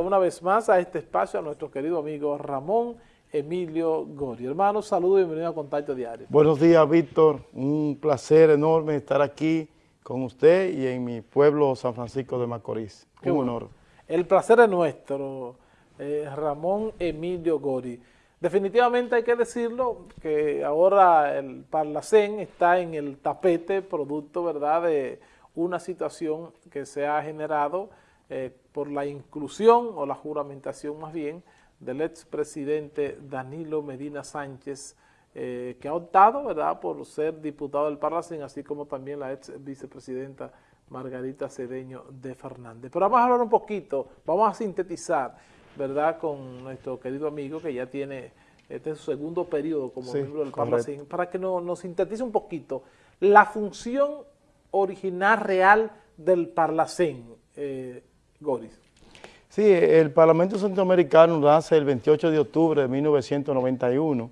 una vez más a este espacio a nuestro querido amigo Ramón Emilio Gori. Hermano, saludos y bienvenido a Contacto Diario. Buenos días, Víctor. Un placer enorme estar aquí con usted y en mi pueblo San Francisco de Macorís. Qué Un honor. El placer es nuestro, eh, Ramón Emilio Gori. Definitivamente hay que decirlo que ahora el Parlacén está en el tapete producto ¿verdad? de una situación que se ha generado eh, por la inclusión o la juramentación más bien del expresidente Danilo Medina Sánchez, eh, que ha optado ¿verdad? por ser diputado del Parlacén, así como también la ex vicepresidenta Margarita Cedeño de Fernández. Pero vamos a hablar un poquito, vamos a sintetizar, ¿verdad?, con nuestro querido amigo que ya tiene este su segundo periodo como miembro del Parlacén, para que nos sintetice un poquito la función original real del Parlacén, eh, Sí, el Parlamento Centroamericano nace el 28 de octubre de 1991,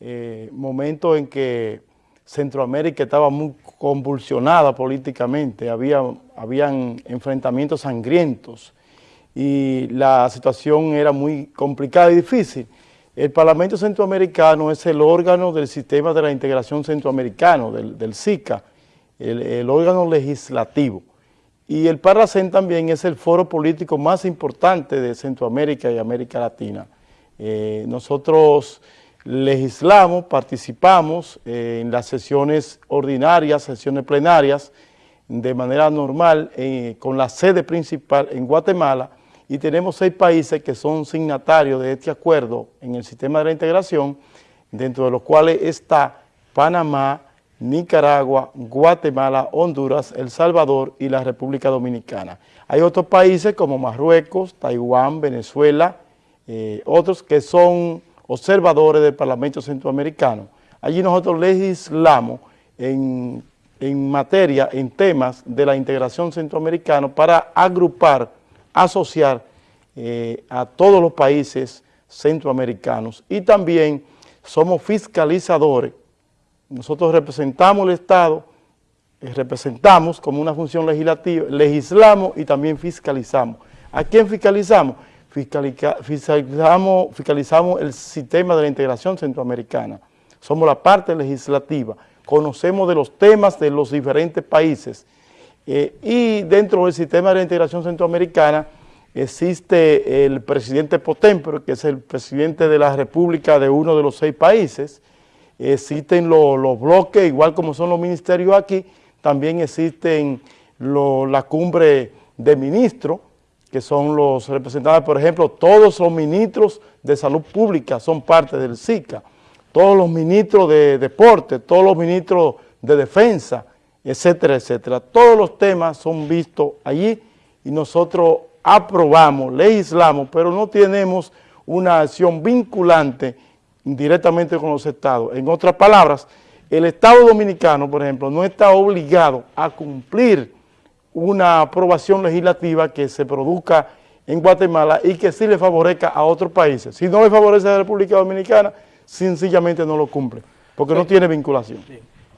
eh, momento en que Centroamérica estaba muy convulsionada políticamente, había habían enfrentamientos sangrientos y la situación era muy complicada y difícil. El Parlamento Centroamericano es el órgano del sistema de la integración centroamericano, del, SICA, el órgano legislativo. Y el Parlacén también es el foro político más importante de Centroamérica y América Latina. Eh, nosotros legislamos, participamos eh, en las sesiones ordinarias, sesiones plenarias, de manera normal, eh, con la sede principal en Guatemala, y tenemos seis países que son signatarios de este acuerdo en el sistema de la integración, dentro de los cuales está Panamá, Nicaragua, Guatemala, Honduras, El Salvador y la República Dominicana. Hay otros países como Marruecos, Taiwán, Venezuela, eh, otros que son observadores del Parlamento Centroamericano. Allí nosotros legislamos en, materia, en temas de la integración centroamericana para agrupar, asociar eh, a todos los países centroamericanos y también somos fiscalizadores nosotros representamos el Estado, eh, representamos como una función legislativa, legislamos y también fiscalizamos. ¿A quién fiscalizamos? fiscalizamos, el sistema de la integración centroamericana. Somos la parte legislativa, conocemos de los temas de los diferentes países eh, y dentro del sistema de la integración centroamericana existe el presidente Potempero, que es el presidente de la república de uno de los seis países, existen los, bloques, igual como son los ministerios aquí, también existen la cumbre de ministros, que son los representantes, por ejemplo, todos los ministros de salud pública son parte del SICA, todos los ministros de deporte, todos los ministros de defensa, etcétera, etcétera. Todos los temas son vistos allí y nosotros aprobamos, legislamos, pero no tenemos una acción vinculante directamente con los estados. En otras palabras, el Estado Dominicano, por ejemplo, no está obligado a cumplir una aprobación legislativa que se produzca en Guatemala y que sí le favorezca a otros países. Si no le favorece a la República Dominicana, sencillamente no lo cumple, porque no tiene vinculación.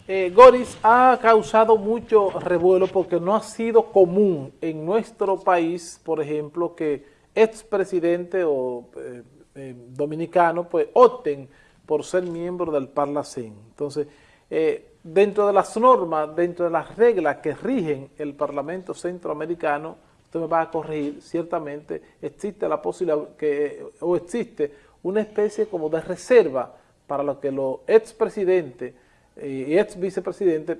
Eh, Goris ha causado mucho revuelo porque no ha sido común en nuestro país, por ejemplo, que expresidente o eh, eh, dominicanos pues opten por ser miembros del Parlacén. Entonces, eh, dentro de las normas, dentro de las reglas que rigen el Parlamento Centroamericano, usted me va a corregir, ciertamente existe la posibilidad que, o existe una especie como de reserva para lo que los expresidentes eh, y ex vicepresidentes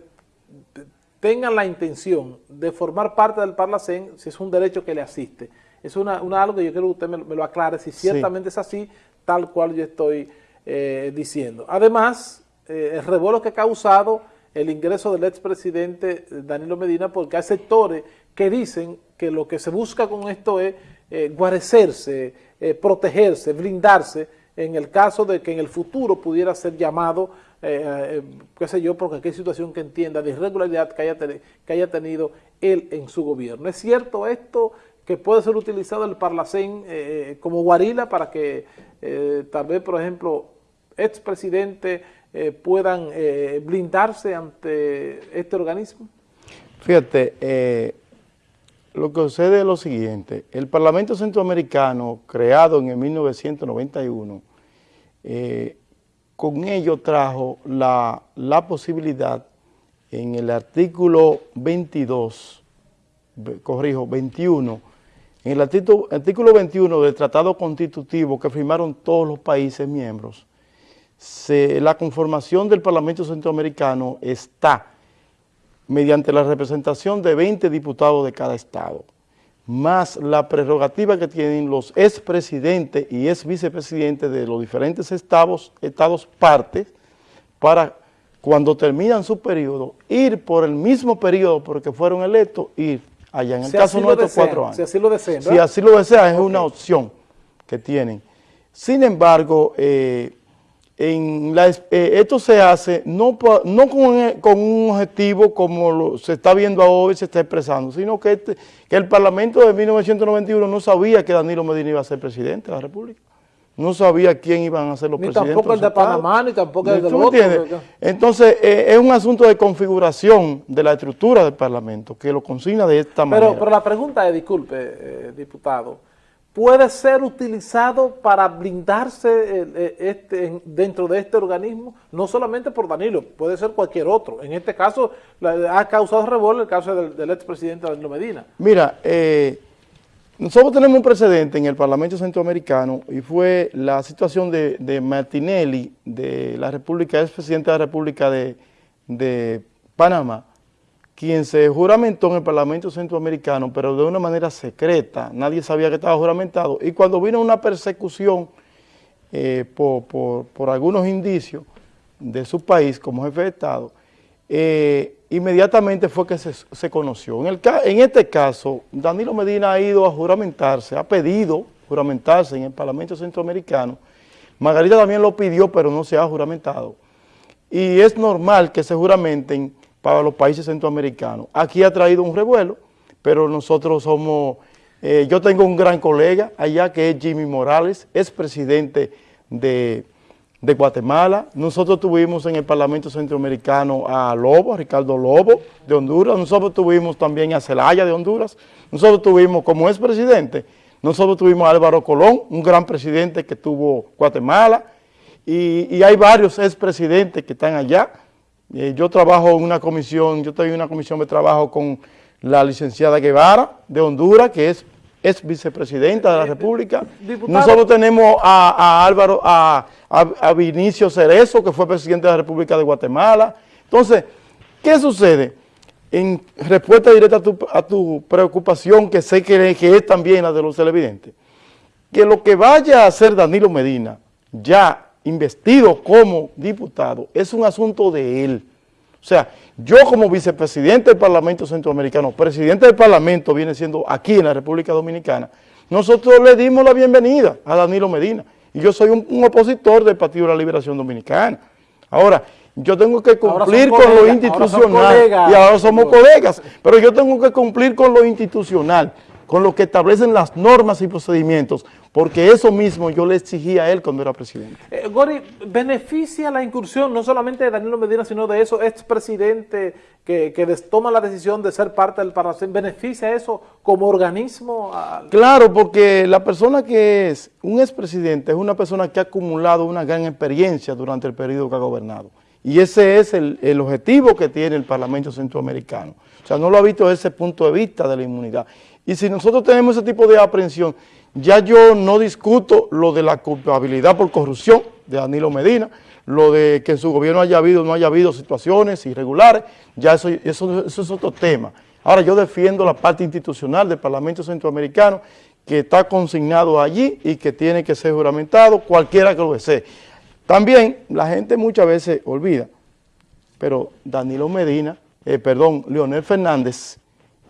tengan la intención de formar parte del Parlacén si es un derecho que le asiste es una, algo que yo quiero que usted me, lo aclare, si ciertamente es así, tal cual yo estoy eh, diciendo. Además, eh, el revuelo que ha causado el ingreso del expresidente Danilo Medina, porque hay sectores que dicen que lo que se busca con esto es eh, guarecerse, eh, protegerse, blindarse, en el caso de que en el futuro pudiera ser llamado, qué sé yo, porque hay situación que entienda de irregularidad que haya, que haya tenido él en su gobierno. ¿Es cierto esto? Que puede ser utilizado el Parlacén eh, eh, como guarila para que eh, tal vez, por ejemplo, expresidentes puedan blindarse ante este organismo? Fíjate, lo que sucede es lo siguiente, el Parlamento Centroamericano, creado en el 1991, eh, con ello trajo la, posibilidad en el artículo 22, corrijo, 21, en el artículo, artículo 21 del Tratado Constitutivo que firmaron todos los países miembros, la conformación del Parlamento Centroamericano está mediante la representación de 20 diputados de cada estado, más la prerrogativa que tienen los expresidentes y ex vicepresidentes de los diferentes estados, estados partes, para cuando terminan su periodo, ir por el mismo periodo porque fueron electos, ir allá. En el caso nuestro, cuatro años. Si así lo desean. Si así lo desean, es una opción que tienen. Sin embargo, eh, en la, eh, esto se hace no, no con, un objetivo como se está viendo hoy, se está expresando, sino que, este, que el Parlamento de 1991 no sabía que Danilo Medina iba a ser presidente de la República. No sabía quién iban a ser los presidentes. Ni tampoco el de Panamá, ni tampoco el de otro. Entonces, eh, es un asunto de configuración de la estructura del Parlamento, que lo consigna de esta manera. Pero la pregunta es, disculpe, eh, diputado, puede ser utilizado para blindarse eh, este, dentro de este organismo, no solamente por Danilo, puede ser cualquier otro. En este caso, ha causado revuelo el caso del, expresidente Danilo Medina. Mira, eh, nosotros tenemos un precedente en el Parlamento Centroamericano y fue la situación de, Martinelli, de la República, expresidente de la República de, de Panamá, quien se juramentó en el Parlamento Centroamericano, pero de una manera secreta, nadie sabía que estaba juramentado, y cuando vino una persecución eh, por, algunos indicios de su país como jefe de Estado, eh, inmediatamente fue que se, conoció. En, el, en este caso, Danilo Medina ha ido a juramentarse, ha pedido juramentarse en el Parlamento Centroamericano, Margarita también lo pidió, pero no se ha juramentado. Y es normal que se juramenten para los países centroamericanos. Aquí ha traído un revuelo, pero nosotros somos, eh, yo tengo un gran colega allá que es Jimmy Morales, es presidente de, Guatemala. Nosotros tuvimos en el Parlamento Centroamericano a Lobo, a Ricardo Lobo de Honduras. Nosotros tuvimos también a Celaya de Honduras. Nosotros tuvimos, como es presidente, nosotros tuvimos a Álvaro Colón, un gran presidente que tuvo Guatemala. Y, y hay varios expresidentes que están allá. Eh, yo trabajo en una comisión, yo estoy en una comisión de trabajo con la licenciada Guevara de Honduras, que es, es vicepresidenta de la República. Nosotros tenemos a, Álvaro, a, Vinicio Cerezo, que fue presidente de la República de Guatemala. Entonces, ¿qué sucede? En respuesta directa a tu, preocupación, que sé que, que es también la de los televidentes, que lo que vaya a hacer Danilo Medina, ya investido como diputado, es un asunto de él. O sea, yo como vicepresidente del Parlamento Centroamericano, presidente del Parlamento viene siendo aquí en la República Dominicana, nosotros le dimos la bienvenida a Danilo Medina. Y yo soy un, opositor del Partido de la Liberación Dominicana. Ahora, yo tengo que cumplir con lo institucional. y ahora somos colegas, pero yo tengo que cumplir con lo institucional con lo que establecen las normas y procedimientos, porque eso mismo yo le exigía a él cuando era presidente. Eh, Gori, ¿beneficia la incursión no solamente de Danilo Medina, sino de esos expresidentes que, que toman la decisión de ser parte del Parlamento? ¿Beneficia eso como organismo? Claro, porque la persona que es un expresidente es una persona que ha acumulado una gran experiencia durante el periodo que ha gobernado. Y ese es el, el objetivo que tiene el Parlamento Centroamericano. O sea, no lo ha visto desde ese punto de vista de la inmunidad. Y si nosotros tenemos ese tipo de aprehensión, ya yo no discuto lo de la culpabilidad por corrupción de Danilo Medina, lo de que en su gobierno haya habido o no haya habido situaciones irregulares, ya eso, eso, es otro tema. Ahora yo defiendo la parte institucional del Parlamento Centroamericano que está consignado allí y que tiene que ser juramentado cualquiera que lo desee. También la gente muchas veces olvida, pero Danilo Medina, eh, perdón, Leonel Fernández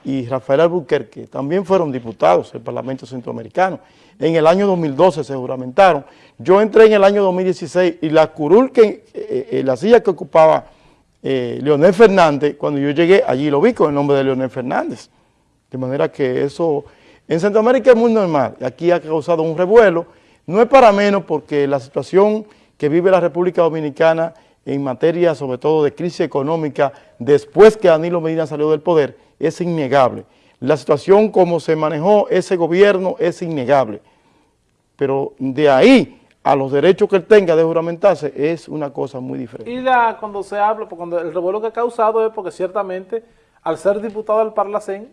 y Rafael Albuquerque también fueron diputados del Parlamento Centroamericano. En el año 2012 se juramentaron. Yo entré en el año 2016 y la curul, que, eh, eh, la silla que ocupaba Leonel Fernández, cuando yo llegué, allí lo vi con el nombre de Leonel Fernández. De manera que eso, en Centroamérica es muy normal. Aquí ha causado un revuelo. No es para menos porque la situación que vive la República Dominicana en materia sobre todo de crisis económica después que Danilo Medina salió del poder, es innegable. La situación como se manejó ese gobierno es innegable, pero de ahí a los derechos que él tenga de juramentarse es una cosa muy diferente. Y la, cuando se habla, pues, cuando el revuelo que ha causado es porque ciertamente al ser diputado del Parlacén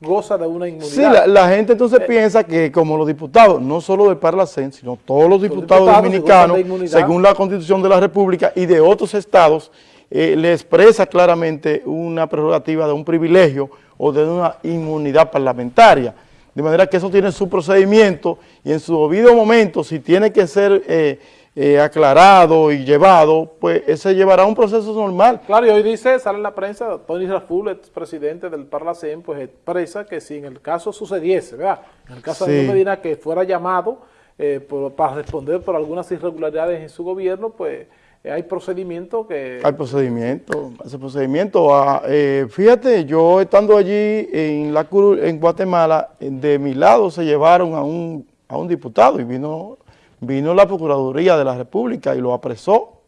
goza de una inmunidad. Sí, la, gente entonces eh, piensa que como los diputados, no solo del Parlacén, sino todos los diputados, dominicanos, según la Constitución de la República y de otros estados, eh, le expresa claramente una prerrogativa de un privilegio o de una inmunidad parlamentaria. De manera que eso tiene su procedimiento y en su debido momento, si tiene que ser eh, eh, aclarado y llevado, pues ese llevará un proceso normal. Claro, y hoy dice, sale en la prensa, Tony Raful, presidente del Parlacén, pues expresa que si en el caso sucediese, ¿verdad? En el caso de Medina que fuera llamado eh, para responder por algunas irregularidades en su gobierno, pues eh, hay procedimiento que... Hay procedimiento, ese procedimiento. Ah, eh, fíjate, yo estando allí en, la, en Guatemala, de mi lado se llevaron a un, a un diputado y vino, vino la Procuraduría de la República y lo apresó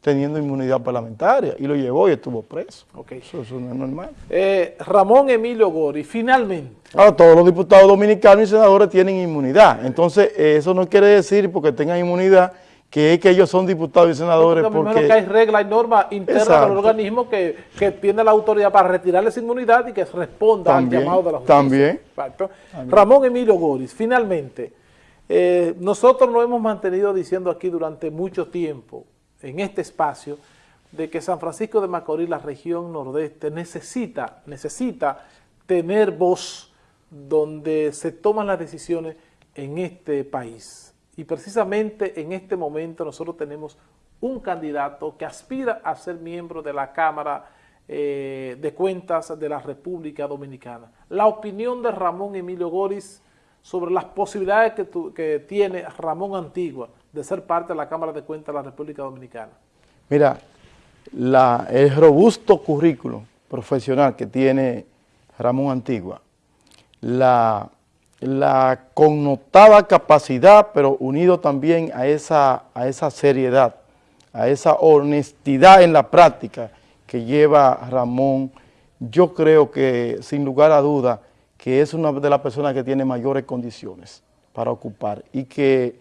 teniendo inmunidad parlamentaria y lo llevó y estuvo preso. Okay. Eso, no es normal. Eh, Ramón Emilio Gori, finalmente. Ahora, todos los diputados dominicanos y senadores tienen inmunidad. Entonces, eso no quiere decir porque tengan inmunidad que es que ellos son diputados y senadores porque... porque que hay reglas y normas internas del organismo que, que, tiene la autoridad para retirarles inmunidad y que responda al llamado de la justicia. También. Ramón Emilio Goris, finalmente, eh, nosotros lo hemos mantenido diciendo aquí durante mucho tiempo, en este espacio, de que San Francisco de Macorís, la región nordeste, necesita, necesita tener voz donde se toman las decisiones en este país y precisamente en este momento nosotros tenemos un candidato que aspira a ser miembro de la Cámara eh, de Cuentas de la República Dominicana. La opinión de Ramón Emilio Goris sobre las posibilidades que, tiene Ramón Antigua de ser parte de la Cámara de Cuentas de la República Dominicana. Mira, el robusto currículo profesional que tiene Ramón Antigua, la la connotada capacidad, pero unido también a esa, a esa seriedad, a esa honestidad en la práctica que lleva Ramón, yo creo que sin lugar a duda que es una de las personas que tiene mayores condiciones para ocupar y que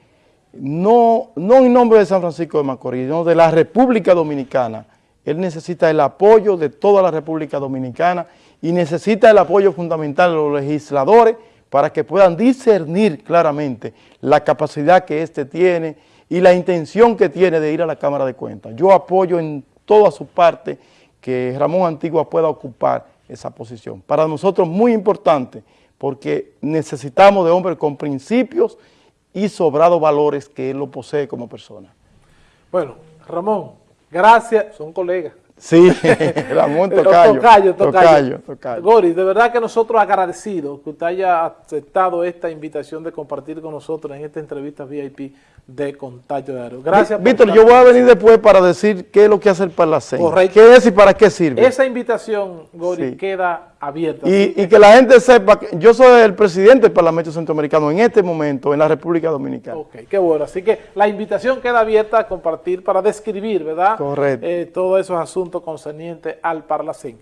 no, no en nombre de San Francisco de Macorís, sino de la República Dominicana, él necesita el apoyo de toda la República Dominicana y necesita el apoyo fundamental de los legisladores para que puedan discernir claramente la capacidad que éste tiene y la intención que tiene de ir a la Cámara de Cuentas. Yo apoyo en toda su parte que Ramón Antigua pueda ocupar esa posición. Para nosotros muy importante, porque necesitamos de hombres con principios y sobrados valores que él lo posee como persona. Bueno, Ramón, gracias, son colegas. Sí, Ramón Tocayo. Tocayo, Tocayo. Tocayo, Gori, de verdad que nosotros agradecidos que usted haya aceptado esta invitación de compartir con nosotros en esta entrevista VIP de Contacto Diario. Gracias. Víctor, yo voy a venir después para decir qué es lo que hace el Parlacén. Correcto. ¿Qué es y para qué sirve? Esa invitación, Gori, queda abierta. Y, que la gente sepa que yo soy el presidente del Parlamento Centroamericano en este momento en la República Dominicana. Ok, qué bueno. Así que la invitación queda abierta a compartir para describir, ¿verdad? Correcto. Eh, todos esos asuntos concernientes al Parlacén.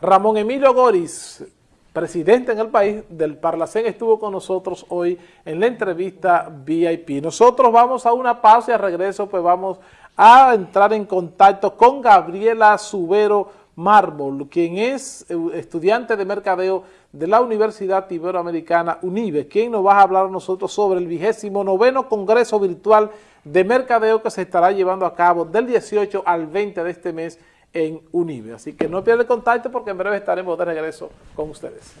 Ramón Emilio Goris, presidente en el país del Parlacén, estuvo con nosotros hoy en la entrevista VIP. Nosotros vamos a una pausa y al regreso pues vamos a entrar en contacto con Gabriela Subero Mármol, quien es eh, estudiante de mercadeo de la Universidad Iberoamericana UNIBE, quien nos va a hablar a nosotros sobre el vigésimo noveno Congreso Virtual de Mercadeo que se estará llevando a cabo del 18 al 20 de este mes en UNIBE. Así que no pierda el contacto porque en breve estaremos de regreso con ustedes.